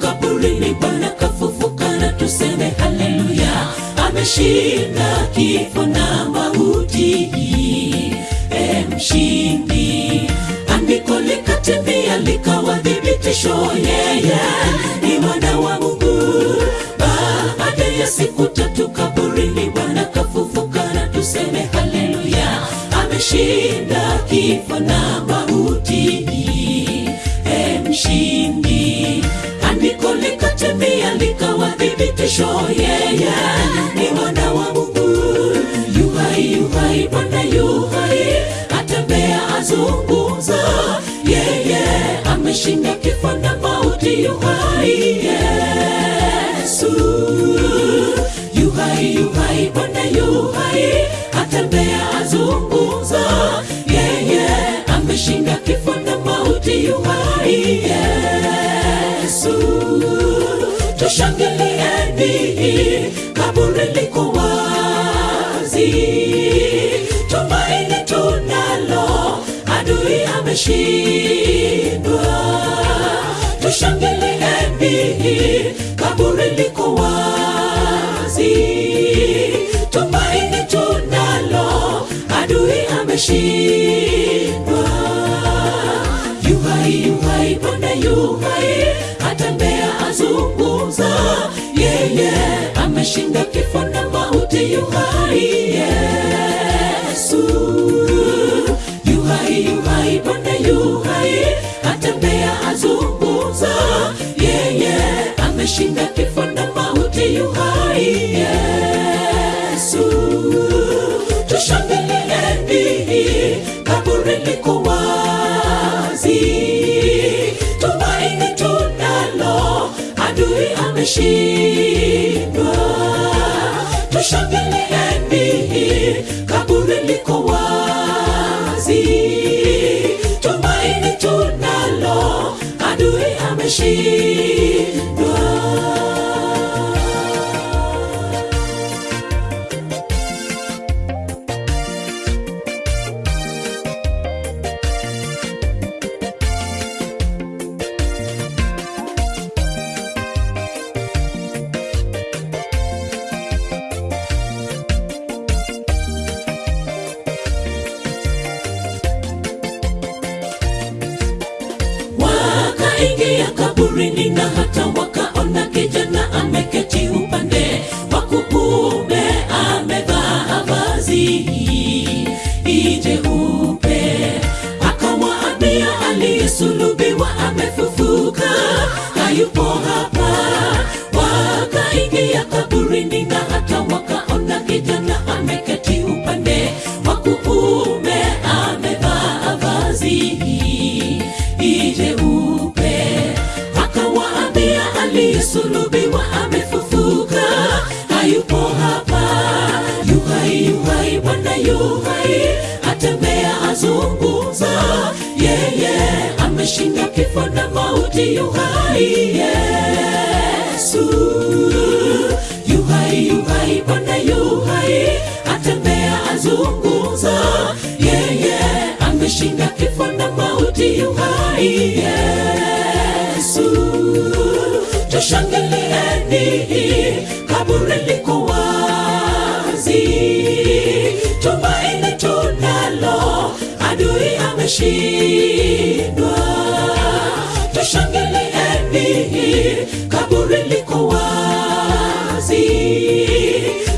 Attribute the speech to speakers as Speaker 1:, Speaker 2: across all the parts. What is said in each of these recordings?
Speaker 1: kaburini, Bwana kafufuka na tuseme haleluya. Ameshinda kifo na mauti, e mshindi. Andiko likatimia likawa thibitisho, yeye ni mwana wa Mungu. Baada ya siku tatu kaburini, Bwana kafufuka na tuseme haleluya. Ameshinda kifo na mauti, likawa thibitisho, yeye ni mwana wa Mungu. Yuhai, yuhai, Bwana yuhai, atembea azungumza, yeye ameshinda kifo na mauti. Yuhai kaburi liko wazi, tumaini tunalo, adui ameshindwa. Tushangilieni, kaburi liko wazi, tumaini tunalo, adui ameshindwa. Yuhai, yuhai, Bwana yuhai, atembea azunguza, yeye ameshinda kifo na mauti. Yuhai Yesu, yuhai, yuhai, Bwana yuhai, atembea azunguza, yeye ameshinda kifo na mauti. Yuhai Yesu, tushangilieni, kaburi liko wazi, tumaini tunalo, adui ameshindwa. Tushangilieni, kaburi liko wazi, tumaini tunalo, adui ameshindwa. Atembea azunguza, yeye ameshinda kifo na mauti. Yuhai Yesu, yuhai, yuhai, Bwana yuhai, atembea azunguza, yeye ameshinda kifo na mauti. Yuhai Yesu, tushangilieni, kaburi ameshindwa. Tushangilieni, kaburi liko wazi,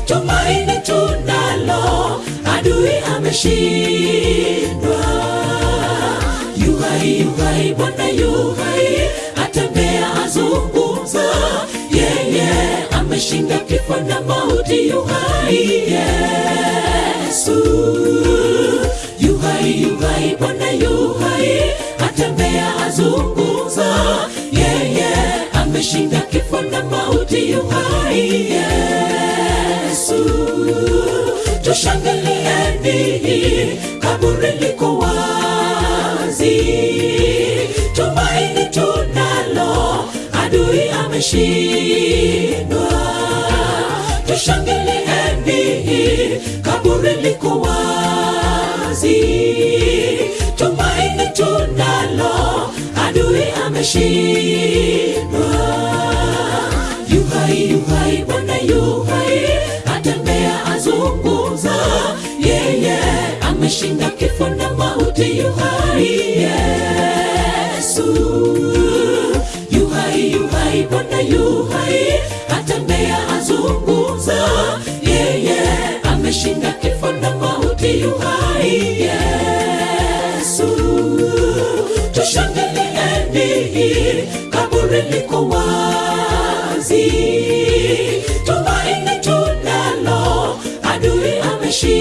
Speaker 1: tumaini tunalo, adui ameshindwa. Yuhai, yuhai, Bwana yuhai, atembea azungumza, yeye ameshinda kifo na mauti. Yuhai yuhai, Bwana yuhai, atembea azungumza, yeye ameshinda kifo na mauti. Yuhai Yesu, tushangilieni, kaburi liko wazi, tumaini tunalo, adui ameshindwa. Tushangilieni, kaburi liko wazi, tumaini tunalo, adui ameshindwa. yuhai bwana yuhai atembea azunguza yeye yeah, yeah. ameshinda kifo na mauti yuhai yesu yuhai yuhai bwana yuhai tushangilieni kaburi liko wazi. Tumaini tunalo adui ameshindwa